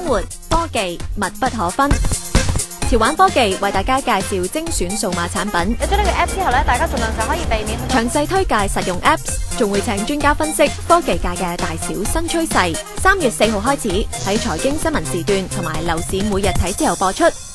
生活科技密不可分。潮玩科技为大家介绍精选数码产品。有咗呢个 App 之后咧，大家尽量就可以避免详细推介实用 Apps，仲会请专家分析科技界嘅大小新趋势。三月四号开始喺财经新闻时段同埋楼市每日睇之后播出。